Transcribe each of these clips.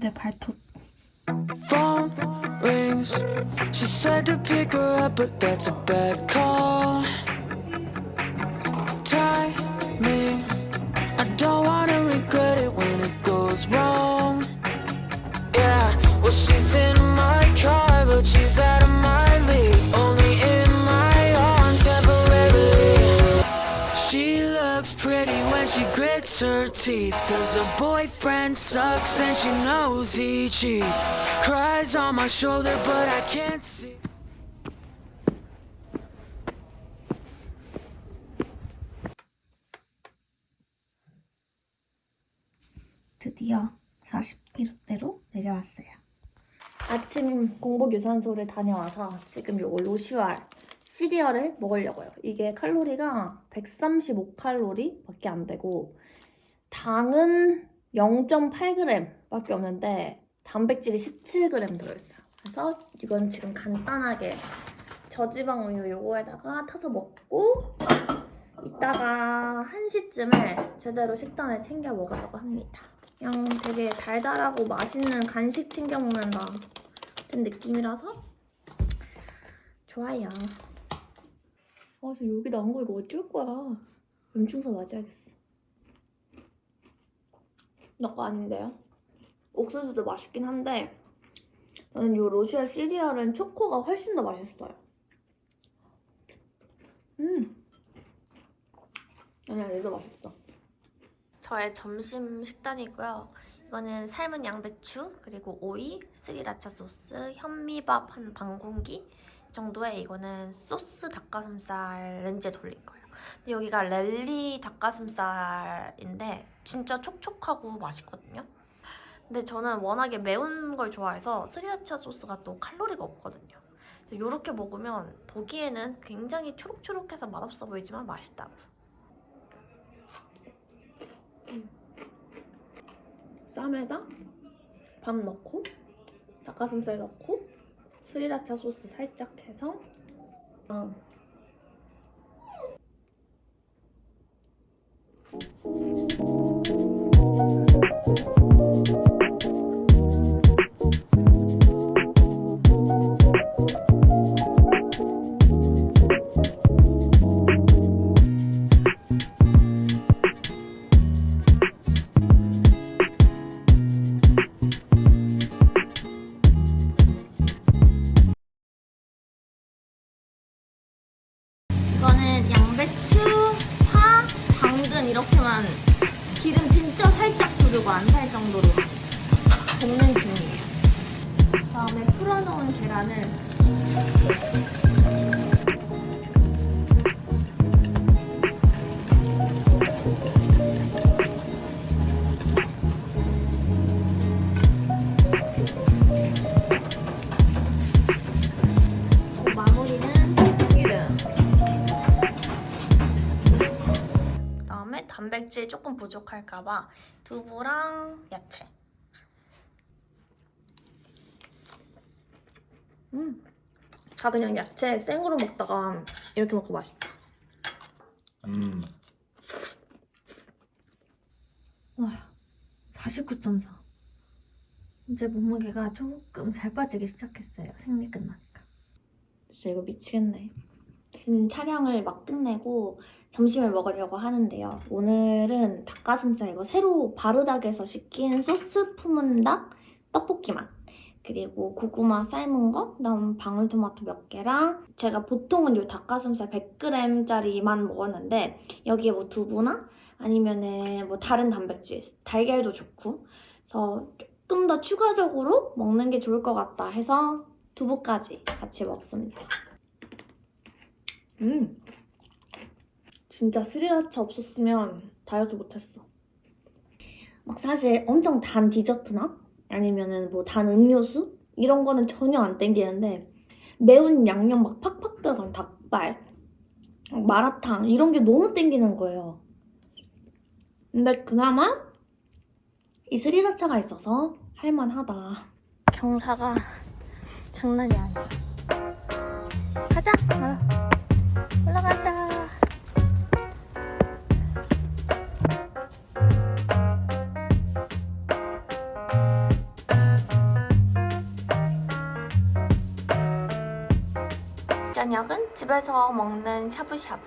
내 발톱. phone rings. She said to pick her up, but that's a bad call. Teeth. Cause her boyfriend sucks and she knows he cheats. Cries on my shoulder, but I can't see. 드디어 41호대로 내려왔어요. 아침 공복 유산소를 다녀와서 지금 요 로슈알 시리얼을 먹으려고요. 이게 칼로리가 135칼로리 밖에 안 되고 당은 0.8g 밖에 없는데 단백질이 17g 들어있어요. 그래서 이건 지금 간단하게 저지방 우유 요거에다가 타서 먹고 이따가 1시쯤에 제대로 식단을 챙겨 먹으려고 합니다. 그냥 되게 달달하고 맛있는 간식 챙겨 먹는다 같은 느낌이라서 좋아요. 아, 저 여기 나온 거 이거 어쩔 거야. 염증서 맞아야겠어. 너거 아닌데요? 옥수수도 맛있긴 한데 저는 이 로시아 시리얼은 초코가 훨씬 더 맛있어요. 음. 아니야, 얘도 맛있어. 저의 점심 식단이고요. 이거는 삶은 양배추, 그리고 오이, 스리라차 소스, 현미밥 한 반 공기 정도에 이거는 소스 닭가슴살 렌즈에 돌린 거예요. 근데 여기가 랠리 닭가슴살인데 진짜 촉촉하고 맛있거든요. 근데 저는 워낙에 매운 걸 좋아해서 스리라차 소스가 또 칼로리가 없거든요. 이렇게 먹으면 보기에는 굉장히 초록초록해서 맛없어 보이지만 맛있다고요. 쌈에다 밥 넣고 닭가슴살 넣고 스리라차 소스 살짝 해서 어. 다음에 풀어놓은 계란을. 그다음에 단백질 조금 부족할까봐 두부랑 야채. 음, 다 그냥 야채 생으로 먹다가 이렇게 먹고 맛있다. 음. 와, 49.4. 이제 몸무게가 조금 잘 빠지기 시작했어요. 생리 끝나니까. 진짜 이거 미치겠네. 지금 촬영을 막 끝내고 점심을 먹으려고 하는데요. 오늘은 닭가슴살 이거 새로 바르닥에서 시킨 소스 품은 닭 떡볶이 맛. 그리고 고구마 삶은 거, 그다음 방울토마토 몇 개랑 제가 보통은 요 닭가슴살 100g짜리만 먹었는데 여기에 뭐 두부나 아니면은 뭐 다른 단백질, 달걀도 좋고 그래서 조금 더 추가적으로 먹는 게 좋을 것 같다 해서 두부까지 같이 먹습니다. 음, 진짜 스리라차 없었으면 다이어트 못했어. 막 사실 엄청 단 디저트나 아니면은 뭐 단 음료수 이런 거는 전혀 안 땡기는데 매운 양념 막 팍팍 들어간 닭발, 마라탕 이런 게 너무 땡기는 거예요. 근데 그나마 이 스리라차가 있어서 할만하다. 경사가 장난이 아니야. 가자. 올라가자. 저녁은 집에서 먹는 샤브샤브.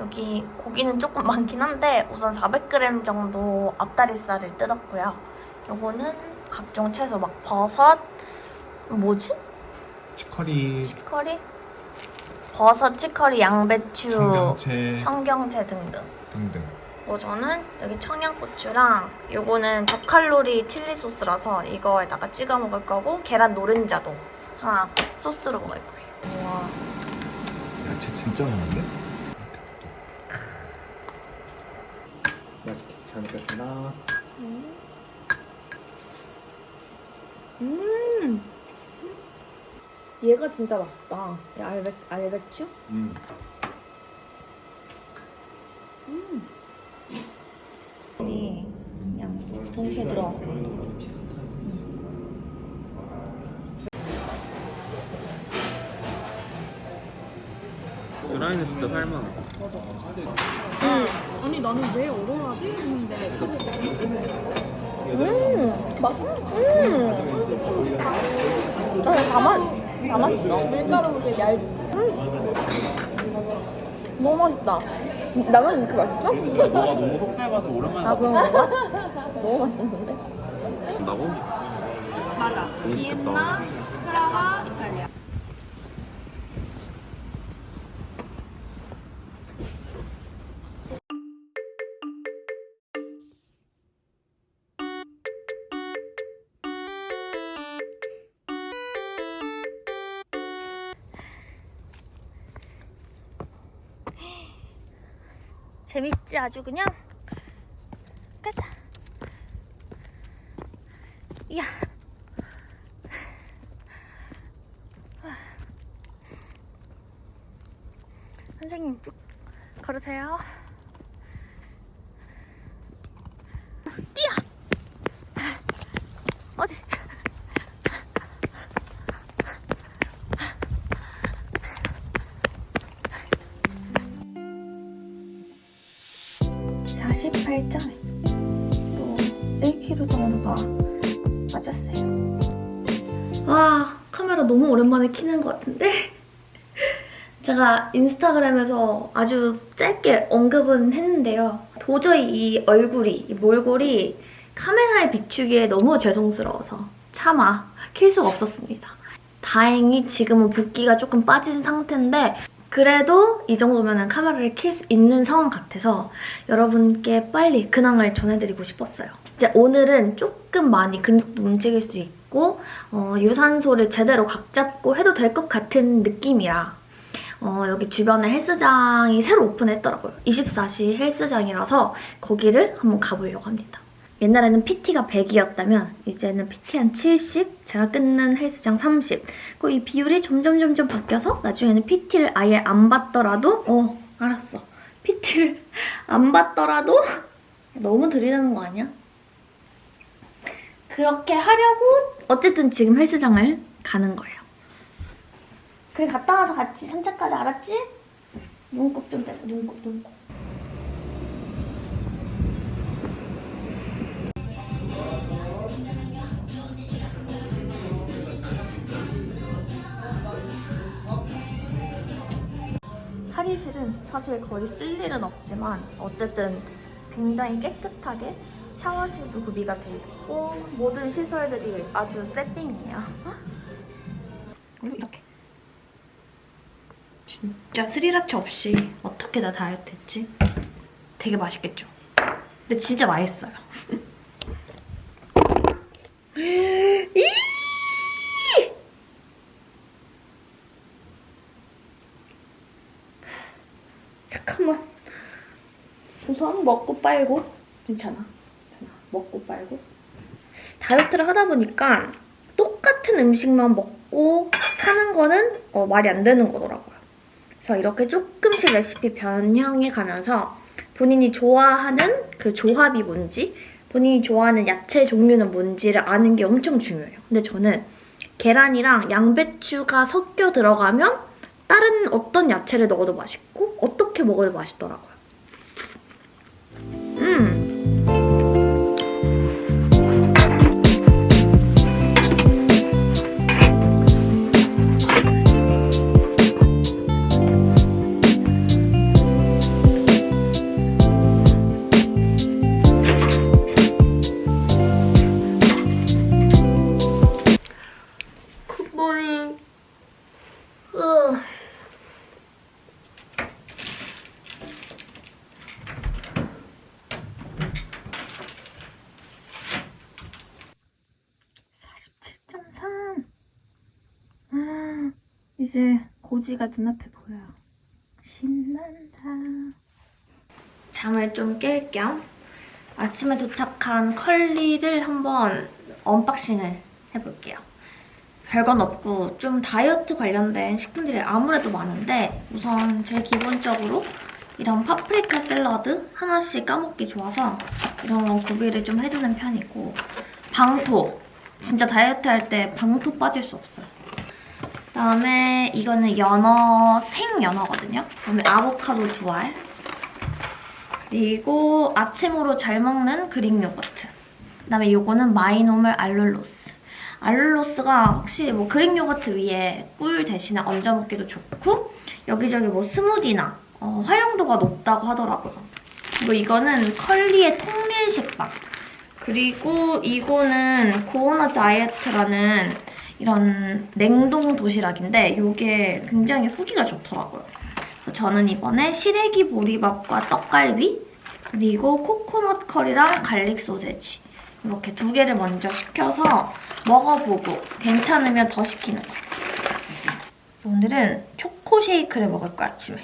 여기 고기는 조금 많긴 한데 우선 400g 정도 앞다리살을 뜯었고요. 요거는 각종 채소 막 버섯, 뭐지? 치커리, 치커리? 버섯, 치커리, 양배추, 청경채 청경채 등등. 등등. 뭐 저는 여기 청양고추랑 요거는 저칼로리 칠리 소스라서 이거에다가 찍어 먹을 거고 계란 노른자도 하나 소스로 먹을 거예요. 야채 진짜 많은데? 맛있게 잘 먹겠습니다. 음. 얘가 진짜 맛있다. 이 알배, 알배추? 음. 이 그냥 동시에 들어와서. 라이는 진짜 살만해. 아니 나는 왜 오로라지 했는데 저거 음, 맛있지. 음. 아, 다 맛, 다 맛있어. 밀가루 그게 얇. 너무 맛있다. 나만 이렇게 맛있어? 너가 너무 속삭여서 오랜만에 아, 그런 건가? 너무 맛있는데? 나고? 맞아. 비엔나, 프라하, 재밌지 아주 그냥? 맞았어요. 와 카메라 너무 오랜만에 키는 것 같은데 제가 인스타그램에서 아주 짧게 언급은 했는데요 도저히 이 얼굴이 이 몰골이 카메라에 비추기에 너무 죄송스러워서 차마 킬 수가 없었습니다 다행히 지금은 붓기가 조금 빠진 상태인데 그래도 이 정도면 카메라를 킬 수 있는 상황 같아서 여러분께 빨리 근황을 전해드리고 싶었어요. 이제 오늘은 조금 많이 근육도 움직일 수 있고 어, 유산소를 제대로 각 잡고 해도 될 것 같은 느낌이라 어, 여기 주변에 헬스장이 새로 오픈했더라고요. 24시 헬스장이라서 거기를 한번 가보려고 합니다. 옛날에는 PT가 100이었다면 이제는 PT 한 70, 제가 끊는 헬스장 30. 그이 비율이 점점 점점 바뀌어서 나중에는 PT를 아예 안 받더라도 어 알았어. PT를 안 받더라도 너무 들이대는 거 아니야? 그렇게 하려고 어쨌든 지금 헬스장을 가는 거예요. 그래 갔다 와서 같이 산책까지 알았지? 눈곱 좀 떼서 눈곱 눈곱. 탈의실은 사실 거의 쓸 일은 없지만 어쨌든 굉장히 깨끗하게 샤워실도 구비가 돼 있고 모든 시설들이 아주 세팅이에요. 그리고 이렇게 진짜 스리라차 없이 어떻게 나 다이어트 했지? 되게 맛있겠죠? 근데 진짜 맛있어요. 이! 잠깐만. 우선 먹고 빨고. 괜찮아. 먹고 빨고. 다이어트를 하다 보니까 똑같은 음식만 먹고 사는 거는 어, 말이 안 되는 거더라고요. 그래서 이렇게 조금씩 레시피 변형해 가면서 본인이 좋아하는 그 조합이 뭔지, 본인이 좋아하는 야채 종류는 뭔지를 아는 게 엄청 중요해요. 근데 저는 계란이랑 양배추가 섞여 들어가면 다른 어떤 야채를 넣어도 맛있고 어떻게 먹어도 맛있더라고요. 음. 고지가 눈앞에 보여요. 신난다. 잠을 좀 깰 겸 아침에 도착한 컬리를 한번 unboxing을 해볼게요. 별건 없고 좀 다이어트 관련된 식품들이 아무래도 많은데 우선 제일 기본적으로 이런 파프리카 샐러드 하나씩 까먹기 좋아서 이런 건 구비를 좀 해두는 편이고 방토. 진짜 다이어트 할 때 방토 빠질 수 없어요 그다음에 이거는 연어 생연어거든요 그다음에 아보카도 두 알 그리고 아침으로 잘 먹는 Greek yogurt 그다음에 이거는 마이노멀 allulose allulose가 확실히 뭐 Greek yogurt 위에 꿀 대신에 얹어 먹기도 좋고 여기저기 뭐 스무디나 어, 활용도가 높다고 하더라고요. 그리고 이거는 컬리의 통밀 식빵. 그리고 이거는 고어나 다이어트라는 이런 냉동 도시락인데 이게 굉장히 후기가 좋더라고요. 저는 이번에 시래기 보리밥과 떡갈비 그리고 코코넛 커리랑 garlic 소세지 이렇게 두 개를 먼저 시켜서 먹어보고 괜찮으면 더 시키는 거예요. 오늘은 초코 쉐이크를 먹을 거야, 아침에.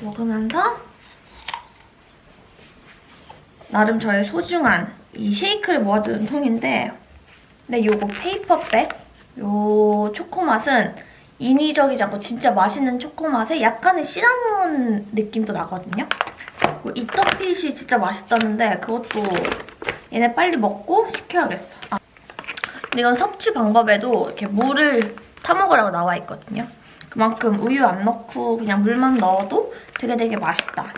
먹으면서 나름 저의 소중한 이 쉐이크를 모아두는 통인데 근데 요거 페이퍼백 요 초코 맛은 인위적이지 않고 진짜 맛있는 초코 맛에 약간의 시나몬 느낌도 나거든요. 이 떡빛이 진짜 맛있다는데 그것도 얘네 빨리 먹고 시켜야겠어. 아. 근데 이건 섭취 방법에도 이렇게 물을 타먹으라고 나와 있거든요. 그만큼 우유 안 넣고 그냥 물만 넣어도 되게 되게 맛있다.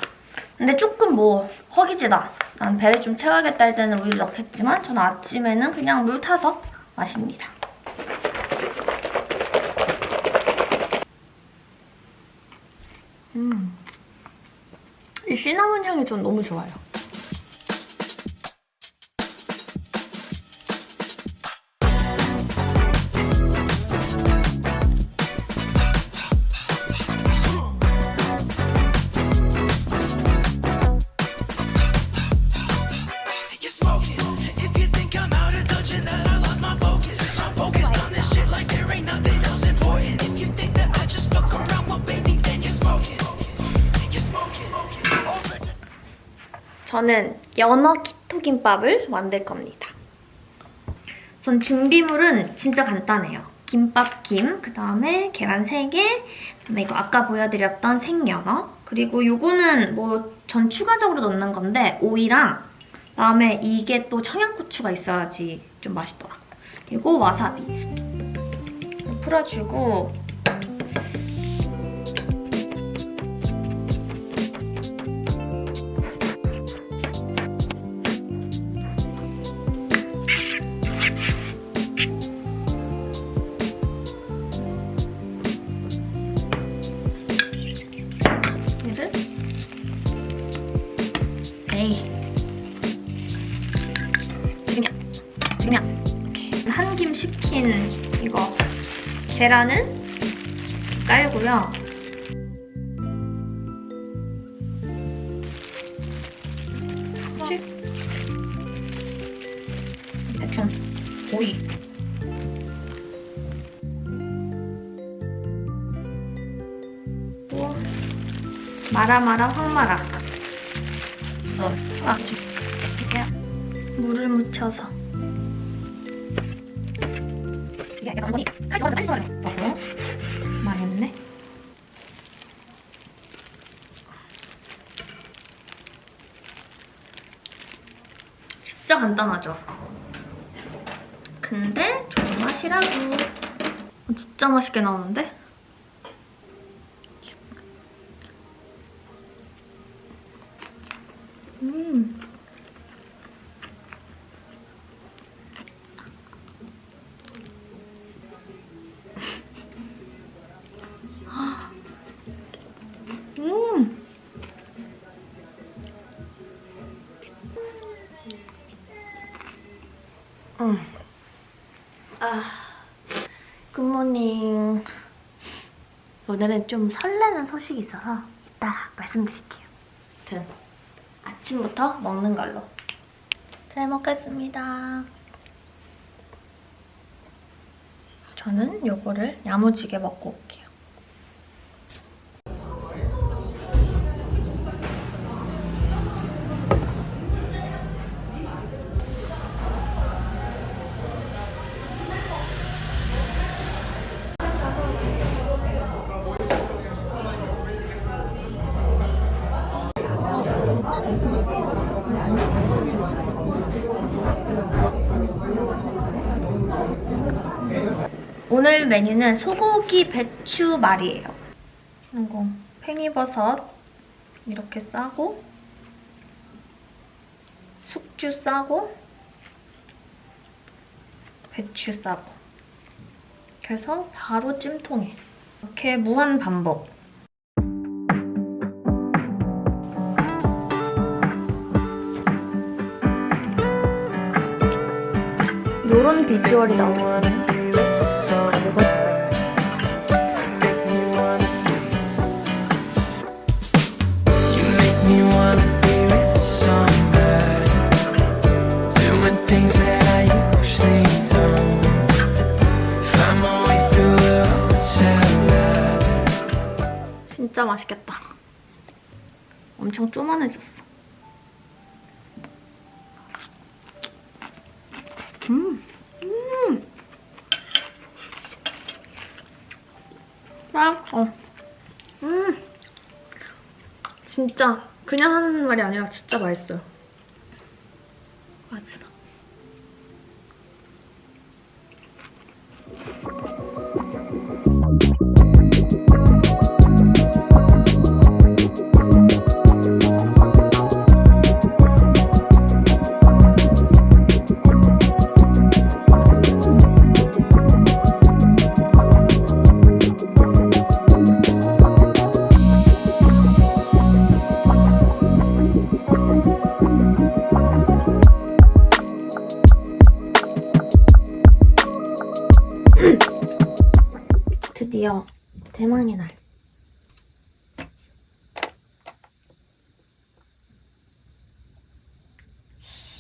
근데 조금 뭐 허기지다. 난 배를 좀 채워야겠다 할 때는 우유를 넣겠지만 저는 아침에는 그냥 물 타서 마십니다. 음. 이 시나몬 향이 전 너무 좋아요. 저는 연어 키토김밥을 만들 겁니다. 전 준비물은 진짜 간단해요. 김밥 김, 그 다음에 계란 3개, 그다음에 이거 아까 보여드렸던 생연어, 그리고 요거는 뭐 전 추가적으로 넣는 건데 오이랑 그다음에 이게 또 청양고추가 있어야지 좀 맛있더라. 그리고 와사비 풀어주고 에이. 지금이야. 지금이야. 이렇게 한 김 식힌 이거 계란은 깔고요. 칠 대충. 오이. 또 마라마라 황마라. 아, 지금 이렇게 물을 묻혀서. 이게 약간 어머니 칼 좋아하는 빨리 써야 돼 어? 망했네. 진짜 간단하죠? 근데 조맛이라고. 어, 진짜 맛있게 나오는데? 음. 아, 굿모닝. 오늘은 좀 설레는 소식이 있어서 이따 말씀드릴게요. 아무튼 아침부터 먹는 걸로. 잘 먹겠습니다. 저는 요거를 야무지게 먹고 올게요. 오늘 메뉴는 소고기 배추 말이에요. 이거 팽이버섯 이렇게 싸고 숙주 싸고 배추 싸고 그래서 바로 찜통에 이렇게 무한 반복 요런 비주얼이 나오거든요. 진짜 맛있겠다. 엄청 쪼만해졌어. 음, 음. 맛있어. 음. 진짜 그냥 하는 말이 아니라 진짜 맛있어요. 마지막. 드디어 대망의 날.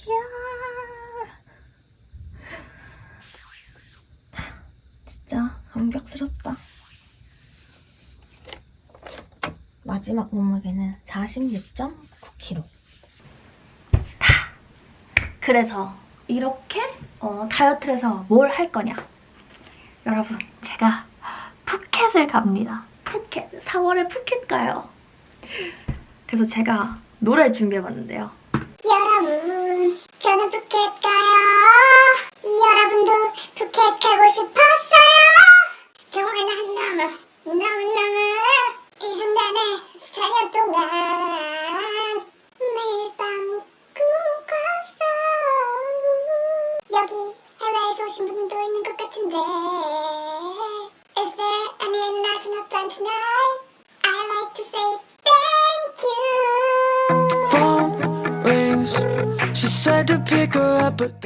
이야. 진짜 감격스럽다. 마지막 몸무게는 46.9kg. 그래서 이렇게 어, 다이어트를 해서 뭘 할 거냐? 여러분, 제가 푸켓을 갑니다. 푸켓. 4월에 푸켓 가요. 그래서 제가 노래 준비해봤는데요. 여러분, 저는 푸켓 가요. 여러분도 푸켓 가고 싶었어요. 정말 너무, 너무너무 이 순간에 4년 동안 매일 밤 꿈꿨어. 여기 해외에서 오신 분도 있는 것 같은데 plan tonight? I like to say thank you. Phone rings She said to pick her up but